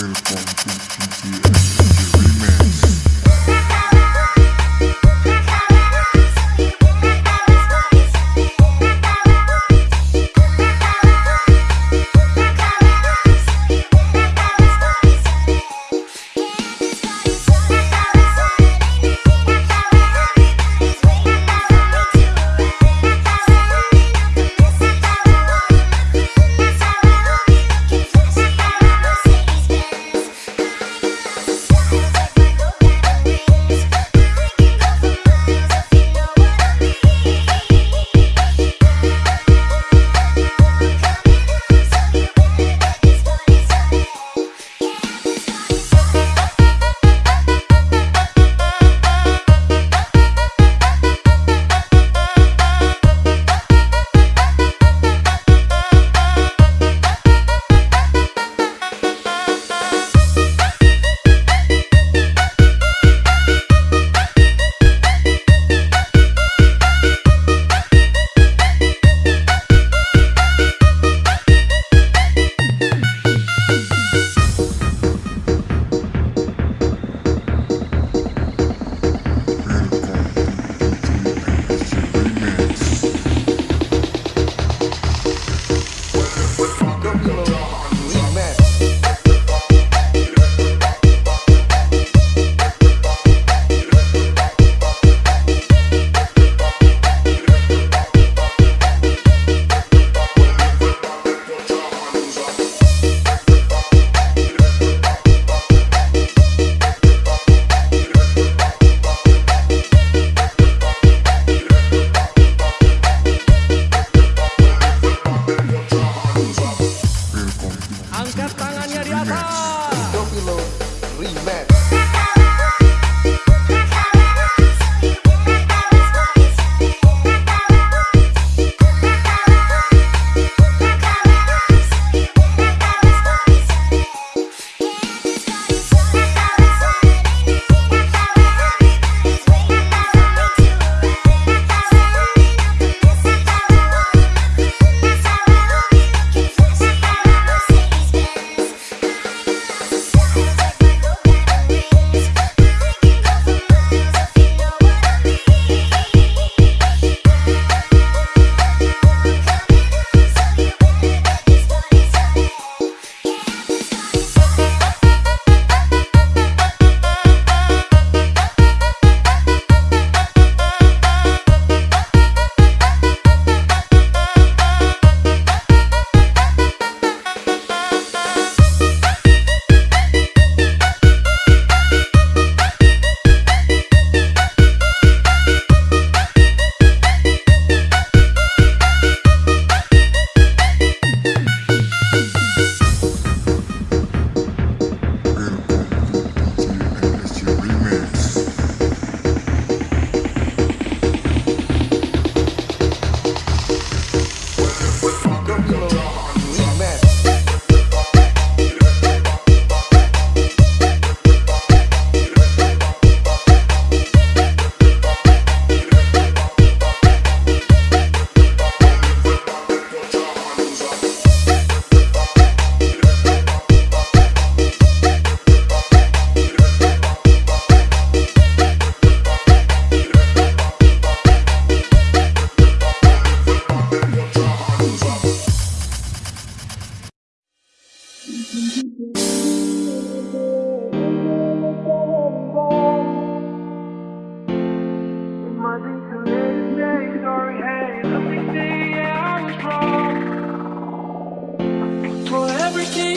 Air bomb,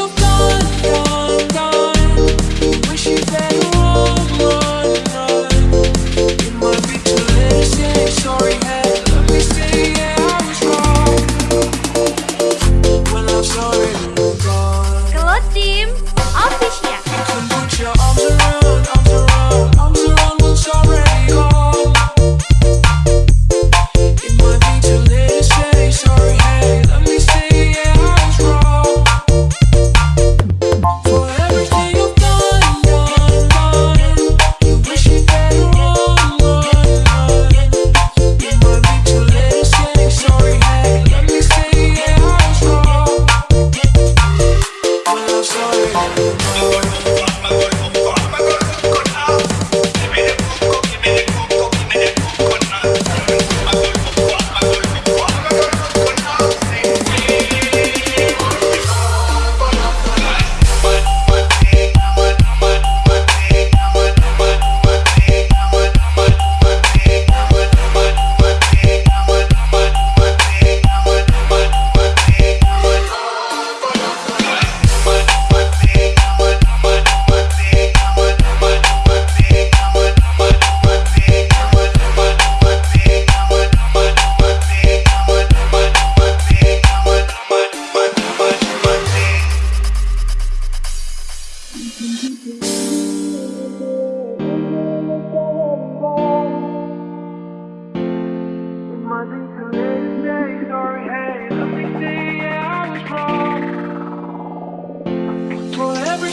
you've gone.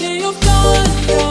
that you've done.